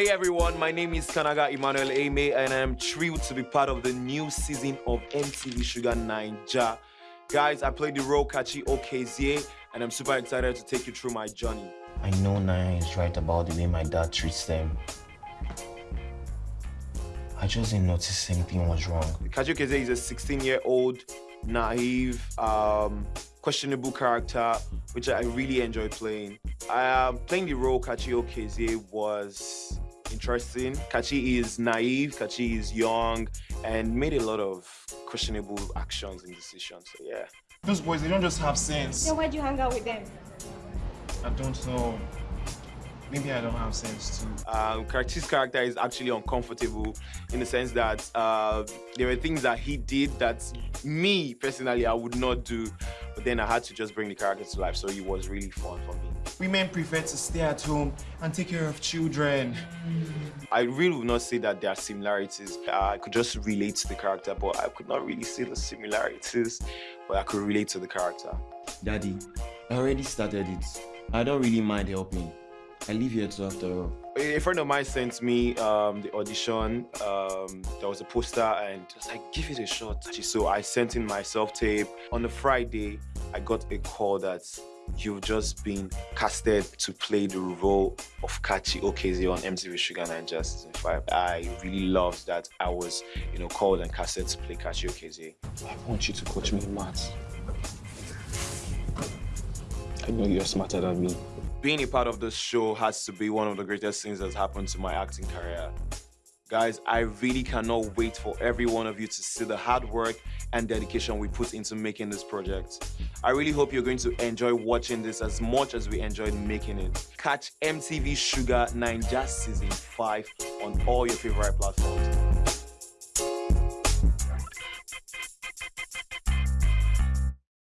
Hey everyone, my name is Kanaga Emmanuel Aime and I'm thrilled to be part of the new season of MTV Shuga Naija. Guys, I played the role Kachi Okezie and I'm super excited to take you through my journey. I know Naya is right about the way my dad treats them. I just didn't notice anything was wrong. Kachi Okezie is a 16 year old, naive, um, questionable character which I really enjoy playing. Um, playing the role Kachi Okezie was interesting. Kachi is naive, Kachi is young, and made a lot of questionable actions and decisions. So yeah. Those boys, they don't just have sense. Then why do you hang out with them? I don't know. Maybe I don't have sense too. Um, Kachi's character is actually uncomfortable in the sense that uh, there were things that he did that me personally I would not do, but then I had to just bring the character to life, so it was really fun for me. Women prefer to stay at home and take care of children. I really would not say that there are similarities. I could just relate to the character, but I could not really see the similarities, but I could relate to the character. Daddy, I already started it. I don't really mind helping. I live here too after all. A friend of mine sent me um, the audition. Um, there was a poster and I was like, give it a shot. So I sent in my self-tape. On the Friday, I got a call that you've just been casted to play the role of Kachi Okezie on MTV Shuga Naija Season 5. I really loved that I was, you know, called and casted to play Kachi Okezie. I want you to coach me in maths. I know you're smarter than me. Being a part of this show has to be one of the greatest things that's happened to my acting career. Guys, I really cannot wait for every one of you to see the hard work and dedication we put into making this project. I really hope you're going to enjoy watching this as much as we enjoyed making it. Catch MTV Shuga Naija Season 5 on all your favorite platforms.